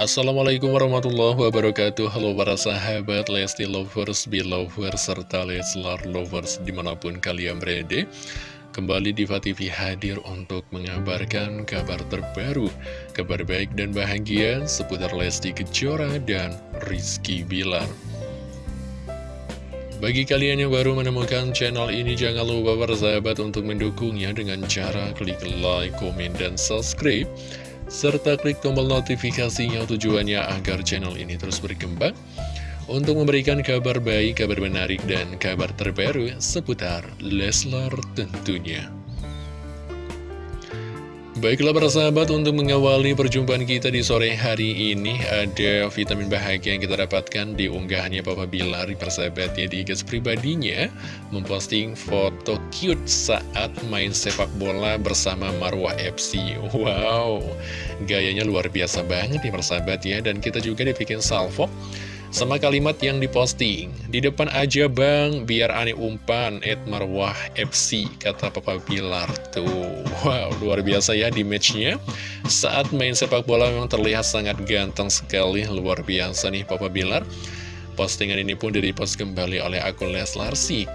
Assalamualaikum warahmatullahi wabarakatuh. Halo para sahabat Lesti Lovers, Belovers, serta Leslar Lovers di mana pun kalian berada. Kembali Diva TV hadir untuk mengabarkan kabar terbaru Kabar baik dan bahagia seputar Lesti Kejora dan Rizky Bilar. Bagi kalian yang baru menemukan channel ini, jangan lupa bersahabat untuk mendukungnya dengan cara klik like, komen, dan subscribe serta klik tombol notifikasinya tujuannya agar channel ini terus berkembang untuk memberikan kabar baik, kabar menarik, dan kabar terbaru seputar Leslar tentunya. Baiklah para sahabat, untuk mengawali perjumpaan kita di sore hari ini Ada vitamin bahagia yang kita dapatkan di unggahannya Papa Bilar persahabatnya di gas pribadinya Memposting foto cute saat main sepak bola bersama Marwah FC Wow, gayanya luar biasa banget nih persahabat ya. Dan kita juga dibikin salvo sama kalimat yang diposting Di depan aja bang, biar aneh umpan Ed Marwah FC, kata Papa Bilar Tuh, wow, luar biasa ya di matchnya Saat main sepak bola memang terlihat sangat ganteng sekali Luar biasa nih Papa Bilar. Postingan ini pun direpost kembali oleh akun Leslar Sik.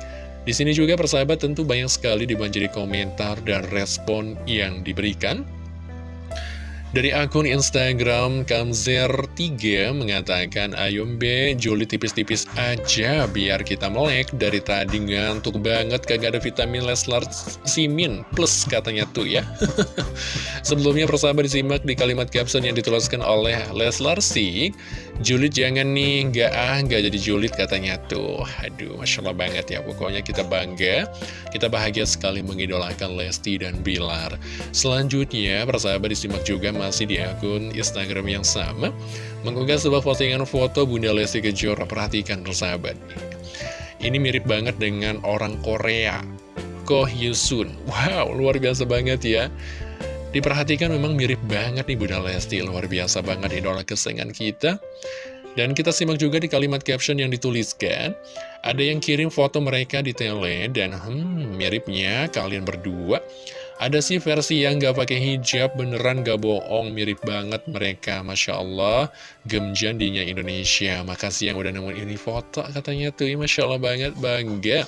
Di sini juga persahabat tentu banyak sekali dibanjiri komentar dan respon yang diberikan dari akun Instagram Kamzer3 mengatakan, Ayo B, Juli tipis-tipis aja biar kita melek. Dari tadi ngantuk banget kagak ada vitamin Leslar Simin plus katanya tuh ya. Sebelumnya persahabat disimak di kalimat caption yang dituliskan oleh Leslar Sik. Julit jangan nih, nggak ah, nggak jadi Julit katanya tuh. Aduh, Masya Allah banget ya. Pokoknya kita bangga, kita bahagia sekali mengidolakan Lesti dan Bilar. Selanjutnya, persahabat disimak juga masih di akun Instagram yang sama mengunggah sebuah postingan foto Bunda Lesti Kejora. Perhatikan persahabat. Ini mirip banget dengan orang Korea Ko Hyun wow luar biasa banget ya. Diperhatikan memang mirip banget nih Bunda Lesti. Luar biasa banget idola kesayangan kita. Dan kita simak juga di kalimat caption yang dituliskan. Ada yang kirim foto mereka di tele Dan hmm, miripnya kalian berdua ada sih versi yang gak pakai hijab, beneran gak bohong, mirip banget mereka, Masya Allah, gemjandinya Indonesia. Makasih yang udah nemuin ini foto, katanya tuh, ya, Masya Allah banget, bangga.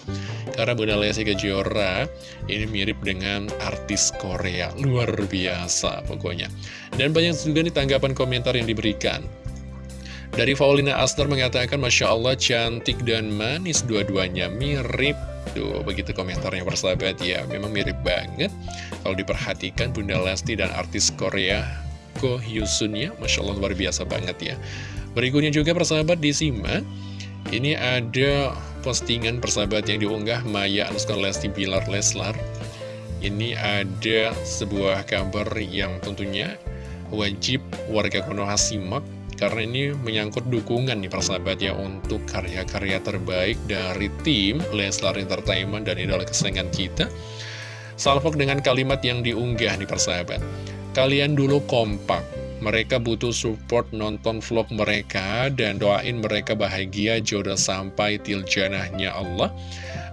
Karena Bunda Lesti Kejora, ini mirip dengan artis Korea, luar biasa pokoknya. Dan banyak juga nih tanggapan komentar yang diberikan. Dari Paulina Aster mengatakan, Masya Allah cantik dan manis dua-duanya mirip Tuh, begitu komentarnya persahabat ya. Memang mirip banget. Kalau diperhatikan Bunda Lesti dan artis Korea Ko Hyusun ya. Masya Allah luar biasa banget ya. Berikutnya juga persahabat disimak. Ini ada postingan persahabat yang diunggah Maya Anuskar Lesti Bilar Leslar. Ini ada sebuah kabar yang tentunya wajib warga Konoha simak karena ini menyangkut dukungan nih persahabat ya untuk karya-karya terbaik dari tim Leslar Entertainment dan idola kesayangan kita. Salvok dengan kalimat yang diunggah nih persahabat. Kalian dulu kompak, mereka butuh support nonton vlog mereka dan doain mereka bahagia jodoh sampai tiljanahnya Allah.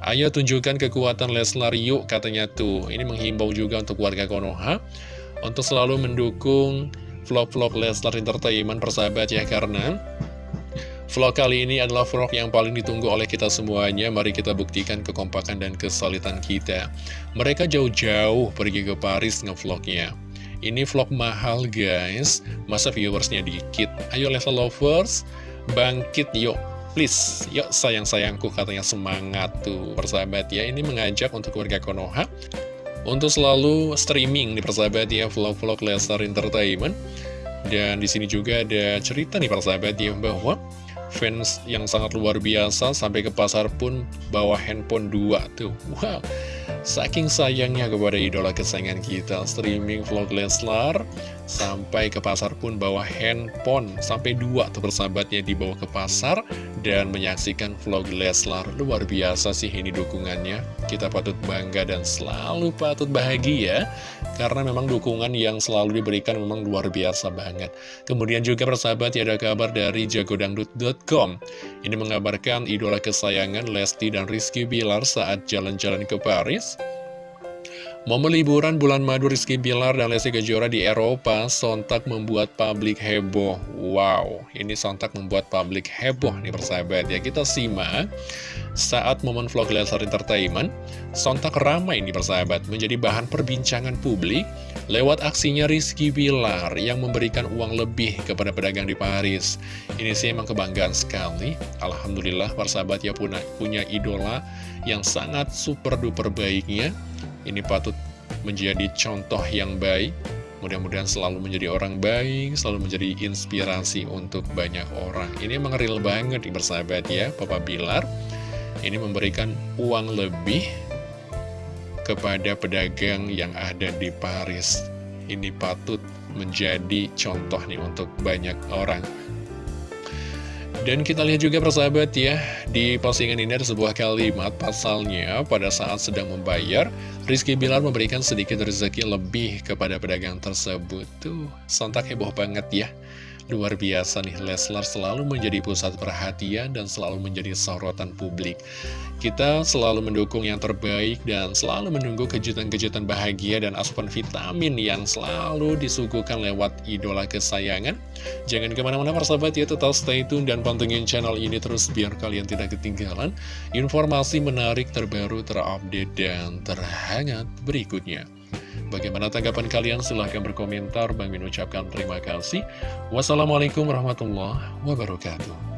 Ayo tunjukkan kekuatan Leslar yuk katanya tuh. Ini menghimbau juga untuk warga Konoha untuk selalu mendukung vlog-vlog Leslar Entertainment persahabat ya karena Vlog kali ini adalah vlog yang paling ditunggu oleh kita semuanya. Mari kita buktikan kekompakan dan kesolidan kita. Mereka jauh-jauh pergi ke Paris ngevlognya. Ini vlog mahal guys. Masa viewersnya dikit? Ayo level lovers Bangkit yuk. Please, yuk sayang-sayangku katanya semangat tuh persahabat ya. Ini mengajak untuk warga Konoha untuk selalu streaming di persahabat ya vlog-vlog Lestar Entertainment. Dan di sini juga ada cerita nih persahabat ya bahwa fans yang sangat luar biasa sampai ke pasar pun bawa handphone dua tuh. Wow. Saking sayangnya kepada idola kesayangan kita, streaming vlog Leslar, sampai ke pasar pun bawa handphone, sampai dua tuh persahabatnya dibawa ke pasar, dan menyaksikan vlog Leslar. Luar biasa sih ini dukungannya, kita patut bangga dan selalu patut bahagia, karena memang dukungan yang selalu diberikan memang luar biasa banget. Kemudian juga persahabat ya ada kabar dari jagodangdut.com, ini mengabarkan idola kesayangan Lesti dan Rizky Bilar saat jalan-jalan ke Paris, Momen liburan bulan madu Rizky Bilar dan Lesti Kejora di Eropa sontak membuat publik heboh. Wow, ini sontak membuat publik heboh nih persahabat ya. Kita simak saat momen vlog Leslar Entertainment, sontak ramai nih persahabat, menjadi bahan perbincangan publik lewat aksinya Rizky Bilar yang memberikan uang lebih kepada pedagang di Paris. Ini sih emang kebanggaan sekali. Alhamdulillah persahabat ya punya idola yang sangat super duper baiknya ini patut menjadi contoh yang baik Mudah-mudahan selalu menjadi orang baik, selalu menjadi inspirasi untuk banyak orang. Ini emang banget nih bersahabat ya, Papa Bilar. Ini memberikan uang lebih kepada pedagang yang ada di Paris. Ini patut menjadi contoh nih untuk banyak orang. Dan kita lihat juga persahabat ya, di postingan ini ada sebuah kalimat pasalnya pada saat sedang membayar, Rizky Bilar memberikan sedikit rezeki lebih kepada pedagang tersebut. Tuh, sontak heboh banget ya. Luar biasa nih, Leslar selalu menjadi pusat perhatian dan selalu menjadi sorotan publik. Kita selalu mendukung yang terbaik dan selalu menunggu kejutan-kejutan bahagia dan asupan vitamin yang selalu disuguhkan lewat idola kesayangan. Jangan ke mana-mana persahabat ya, tetap stay tune dan pantengin channel ini terus biar kalian tidak ketinggalan informasi menarik terbaru, terupdate, dan terhangat berikutnya. Bagaimana tanggapan kalian? Silahkan berkomentar. Bang Min ucapkan terima kasih. Wassalamualaikum warahmatullahi wabarakatuh.